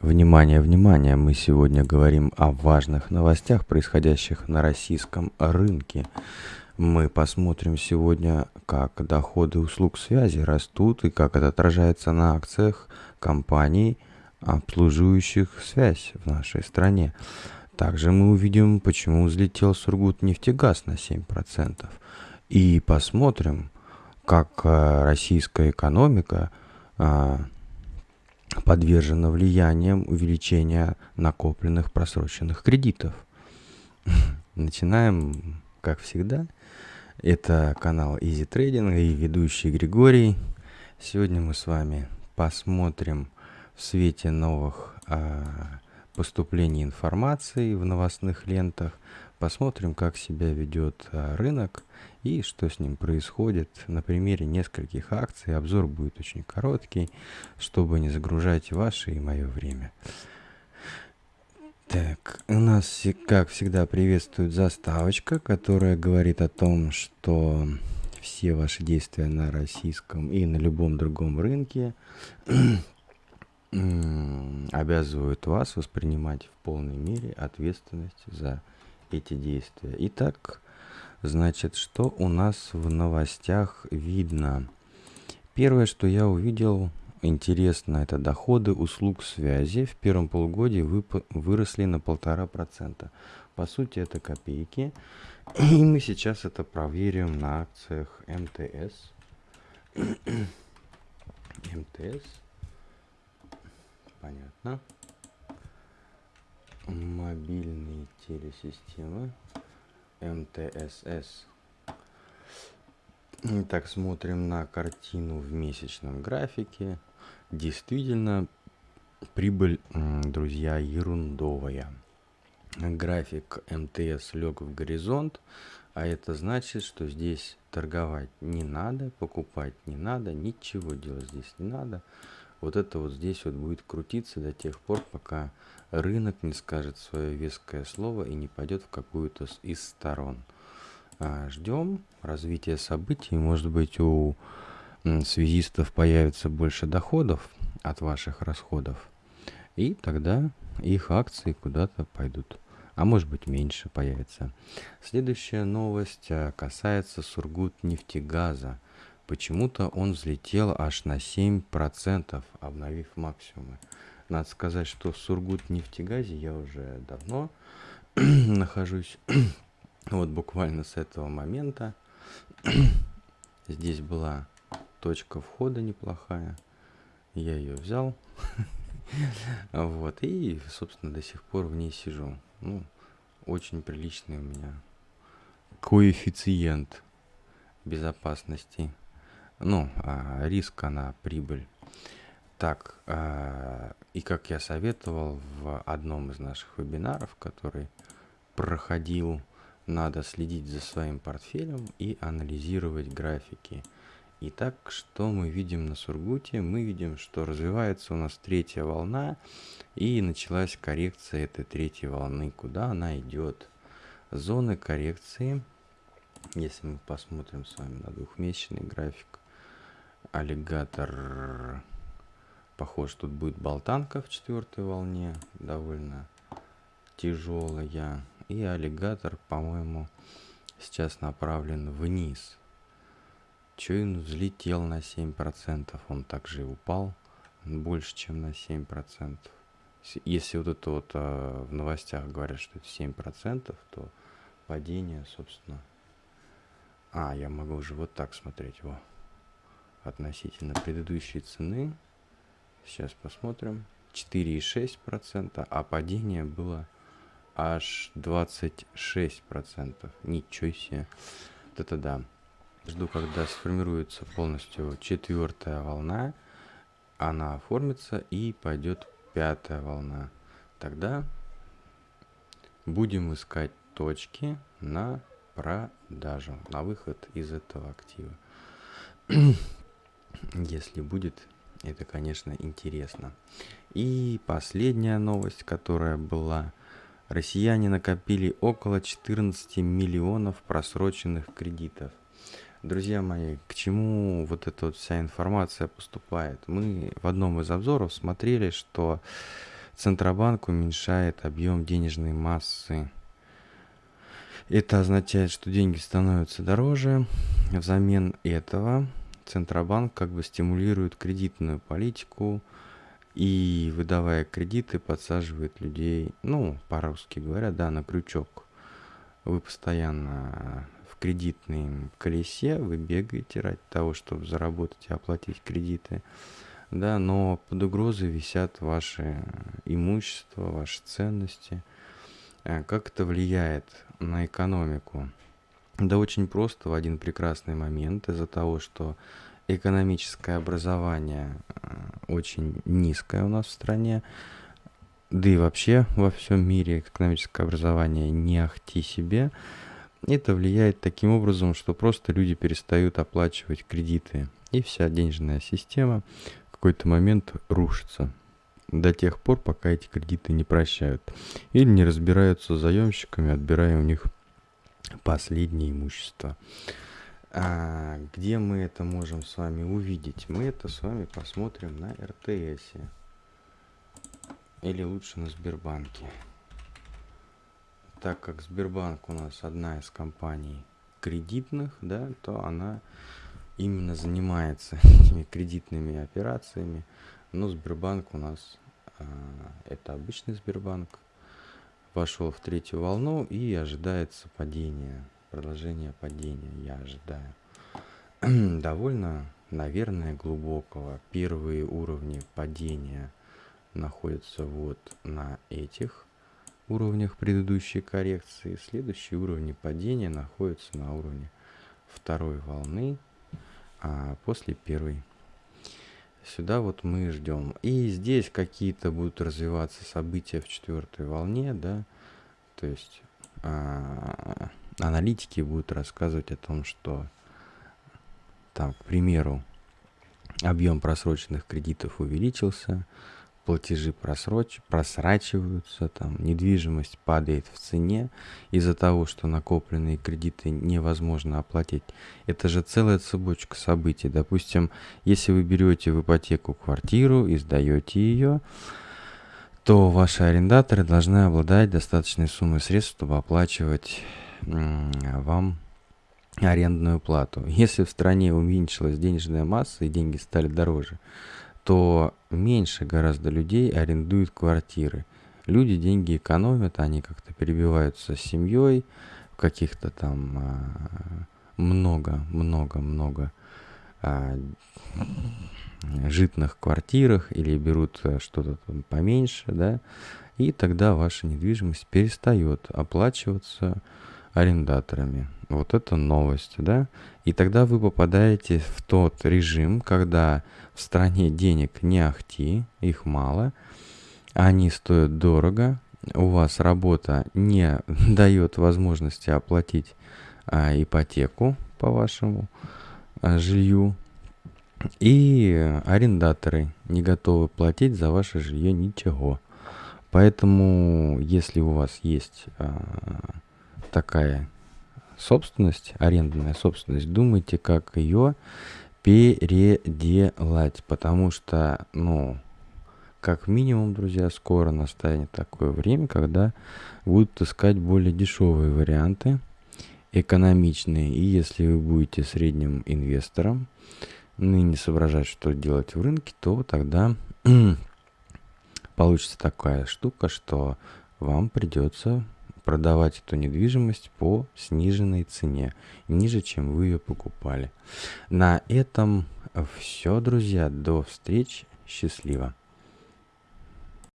Внимание, внимание! Мы сегодня говорим о важных новостях, происходящих на российском рынке. Мы посмотрим сегодня, как доходы услуг связи растут и как это отражается на акциях компаний, обслуживающих связь в нашей стране. Также мы увидим, почему взлетел Сургут нефтегаз на 7%. И посмотрим, как э, российская экономика а, подвержена влиянием увеличения накопленных просроченных кредитов. Начинаем, как всегда. Это канал Easy Trading и ведущий Григорий. Сегодня мы с вами посмотрим в свете новых э, поступлений информации в новостных лентах, посмотрим, как себя ведет э, рынок и что с ним происходит на примере нескольких акций. Обзор будет очень короткий, чтобы не загружать ваше и мое время. Так, у нас, как всегда, приветствует заставочка, которая говорит о том, что все ваши действия на российском и на любом другом рынке обязывают вас воспринимать в полной мере ответственность за эти действия. Итак, Значит, что у нас в новостях видно? Первое, что я увидел, интересно, это доходы услуг связи в первом полугодии выросли на полтора процента. По сути, это копейки. И мы сейчас это проверим на акциях МТС. МТС. Понятно. Мобильные телесистемы. МТСС. Так, смотрим на картину в месячном графике. Действительно, прибыль, друзья, ерундовая. График МТС лег в горизонт, а это значит, что здесь торговать не надо, покупать не надо, ничего делать здесь не надо. Вот это вот здесь вот будет крутиться до тех пор, пока рынок не скажет свое веское слово и не пойдет в какую-то из сторон. А, ждем развития событий. Может быть, у связистов появится больше доходов от ваших расходов. И тогда их акции куда-то пойдут. А может быть меньше появится. Следующая новость а, касается Сургут-нефтегаза. Почему-то он взлетел аж на 7%, обновив максимумы. Надо сказать, что в Сургут нефтегазе я уже давно нахожусь. вот буквально с этого момента. Здесь была точка входа неплохая. Я ее взял. вот. И, собственно, до сих пор в ней сижу. Ну, очень приличный у меня коэффициент безопасности. Ну, а риска на прибыль. Так, э, и как я советовал в одном из наших вебинаров, который проходил, надо следить за своим портфелем и анализировать графики. Итак, что мы видим на Сургуте? Мы видим, что развивается у нас третья волна, и началась коррекция этой третьей волны. Куда она идет? Зоны коррекции, если мы посмотрим с вами на двухмесячный график, аллигатор Похоже, тут будет болтанка в четвертой волне, довольно тяжелая. И аллигатор, по-моему, сейчас направлен вниз. Чуин взлетел на 7%, он также и упал больше, чем на 7%. Если вот это вот э, в новостях говорят, что это 7%, то падение, собственно... А, я могу уже вот так смотреть, его относительно предыдущей цены Сейчас посмотрим. 4,6%, а падение было аж 26%. Ничего себе. Вот это да. Жду, когда сформируется полностью четвертая волна. Она оформится и пойдет пятая волна. Тогда будем искать точки на продажу, на выход из этого актива. Если будет это, конечно, интересно. И последняя новость, которая была. Россияне накопили около 14 миллионов просроченных кредитов. Друзья мои, к чему вот эта вот вся информация поступает? Мы в одном из обзоров смотрели, что Центробанк уменьшает объем денежной массы. Это означает, что деньги становятся дороже. Взамен этого Центробанк как бы стимулирует кредитную политику и, выдавая кредиты, подсаживает людей, ну, по-русски говоря, да, на крючок. Вы постоянно в кредитном колесе, вы бегаете ради того, чтобы заработать и оплатить кредиты да, но под угрозой висят ваши имущества, ваши ценности. Э, как это влияет на экономику? Да очень просто в один прекрасный момент из-за того, что экономическое образование э, очень низкое у нас в стране, да и вообще во всем мире экономическое образование не ахти себе, это влияет таким образом, что просто люди перестают оплачивать кредиты. И вся денежная система какой-то момент рушится до тех пор, пока эти кредиты не прощают или не разбираются с заемщиками, отбирая у них последнее имущество. А где мы это можем с вами увидеть? Мы это с вами посмотрим на РТС. Или лучше на Сбербанке. Так как Сбербанк у нас одна из компаний кредитных, да, то она именно занимается этими кредитными операциями. Но Сбербанк у нас а, это обычный Сбербанк. Вошел в третью волну и ожидается падение, продолжение падения, я ожидаю. Довольно, наверное, глубокого. Первые уровни падения находятся вот на этих уровнях предыдущей коррекции. Следующие уровни падения находятся на уровне второй волны а после первой. Сюда вот мы ждем. И здесь какие-то будут развиваться события в четвертой волне, да, то есть а, аналитики будут рассказывать о том, что там, к примеру, объем просроченных кредитов увеличился, платежи просроч... просрачиваются, там недвижимость падает в цене из-за того, что накопленные кредиты невозможно оплатить. Это же целая цепочка событий. Допустим, если вы берете в ипотеку квартиру и сдаете ее, то ваши арендаторы должны обладать достаточной суммой средств, чтобы оплачивать вам арендную плату. Если в стране уменьшилась денежная масса и деньги стали дороже, то меньше гораздо людей арендуют квартиры. Люди деньги экономят, они как-то перебиваются с семьей в каких-то там много-много-много а, а, житных квартирах или берут э, что-то поменьше, да, и тогда ваша недвижимость перестает оплачиваться арендаторами. Вот это новость, да? И тогда вы попадаете в тот режим, когда в стране денег не ахти, их мало, они стоят дорого, у вас работа не дает возможности оплатить а, ипотеку по вашему а, жилью, и арендаторы не готовы платить за ваше жилье ничего. Поэтому, если у вас есть а, такая собственность, арендная собственность, думайте, как ее переделать, потому что, ну, как минимум, друзья, скоро настанет такое время, когда будут искать более дешевые варианты, экономичные, и если вы будете средним инвестором, ну не соображать, что делать в рынке, то тогда получится такая штука, что вам придется продавать эту недвижимость по сниженной цене, ниже, чем вы ее покупали. На этом все, друзья. До встречи. Счастливо.